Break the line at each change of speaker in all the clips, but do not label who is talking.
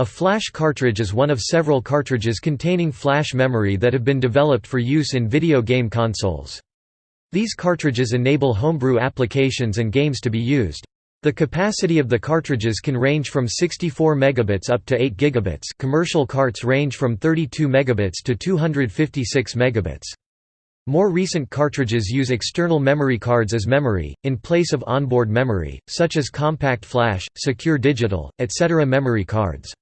A flash cartridge is one of several cartridges containing flash memory that have been developed for use in video game consoles. These cartridges enable homebrew applications and games to be used. The capacity of the cartridges can range from 64 megabits up to 8 gigabits. Commercial carts range from 32 megabits to 256 megabits. More recent cartridges use external memory cards as memory, in place of onboard memory, such as compact flash, secure digital, etc. memory cards.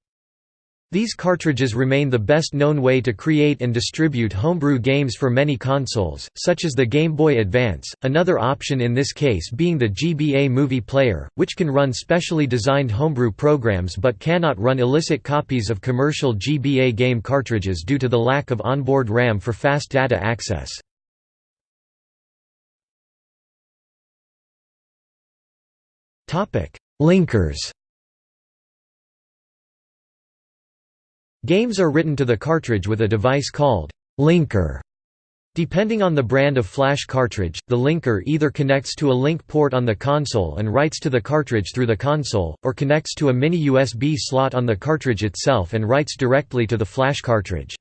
These cartridges remain the best known way to create and distribute homebrew games for many consoles, such as the Game Boy Advance, another option in this case being the GBA Movie Player, which can run specially designed homebrew programs but cannot run illicit copies of commercial GBA game cartridges due to the lack of onboard RAM for fast data access. Linkers Games are written to the cartridge with a device called linker. Depending on the brand of flash cartridge, the linker either connects to a link port on the console and writes to the cartridge through the console, or connects to a mini USB slot on the cartridge itself and writes directly to the flash cartridge.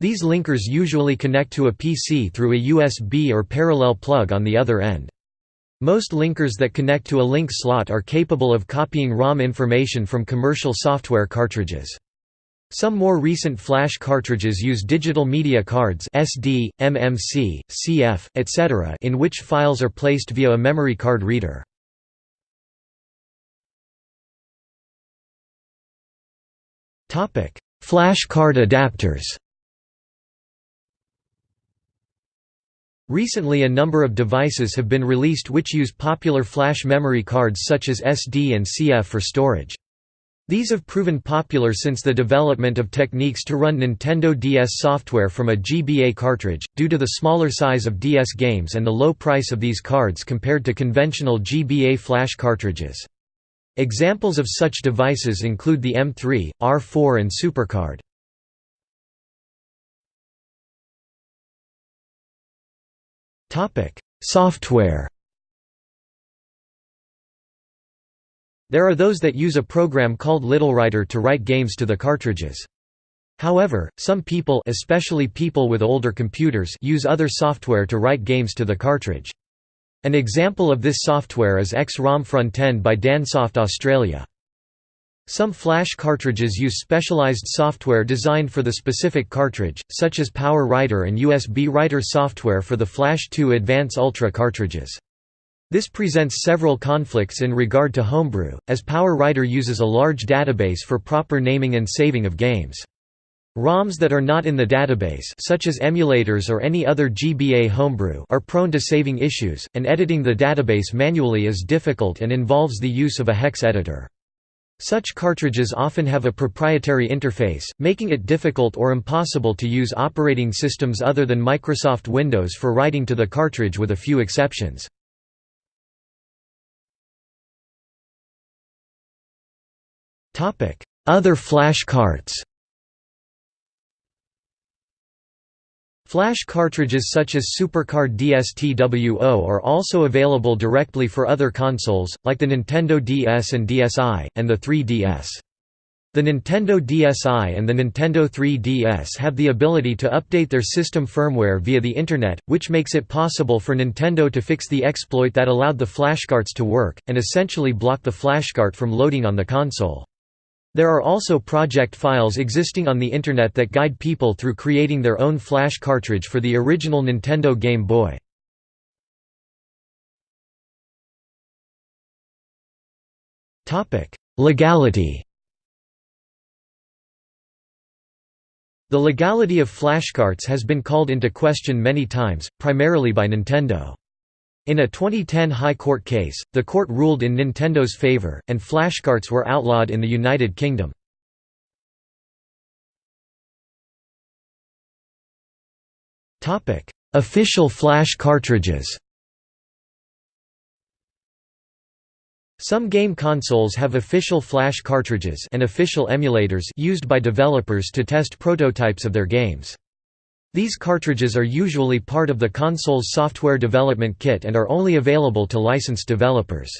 These linkers usually connect to a PC through a USB or parallel plug on the other end. Most linkers that connect to a link slot are capable of copying ROM information from commercial software cartridges. Some more recent flash cartridges use digital media cards SD, MMC, CF, etc. in which files are placed via a memory card reader. Flash card adapters Recently a number of devices have been released which use popular flash memory cards such as SD and CF for storage. These have proven popular since the development of techniques to run Nintendo DS software from a GBA cartridge, due to the smaller size of DS games and the low price of these cards compared to conventional GBA flash cartridges. Examples of such devices include the M3, R4 and SuperCard. Software. There are those that use a program called LittleWriter to write games to the cartridges. However, some people especially people with older computers use other software to write games to the cartridge. An example of this software is X-ROM Frontend by Dansoft Australia. Some flash cartridges use specialized software designed for the specific cartridge, such as Power Writer and USB Writer software for the Flash 2 Advance Ultra cartridges. This presents several conflicts in regard to homebrew, as Power Writer uses a large database for proper naming and saving of games. ROMs that are not in the database such as emulators or any other GBA homebrew are prone to saving issues, and editing the database manually is difficult and involves the use of a hex editor. Such cartridges often have a proprietary interface, making it difficult or impossible to use operating systems other than Microsoft Windows for writing to the cartridge with a few exceptions. Other flash carts Flash cartridges such as SuperCard DSTWO are also available directly for other consoles, like the Nintendo DS and DSi, and the 3DS. The Nintendo DSi and the Nintendo 3DS have the ability to update their system firmware via the Internet, which makes it possible for Nintendo to fix the exploit that allowed the flashcarts to work, and essentially block the flashcart from loading on the console. There are also project files existing on the Internet that guide people through creating their own flash cartridge for the original Nintendo Game Boy. Legality The legality of flashcarts has been called into question many times, primarily by Nintendo. In a 2010 High Court case, the court ruled in Nintendo's favor, and flashcards were outlawed in the United Kingdom. Official flash cartridges Some game consoles have official flash cartridges and official emulators used by developers to test prototypes of their games. These cartridges are usually part of the console's software development kit and are only available to licensed developers.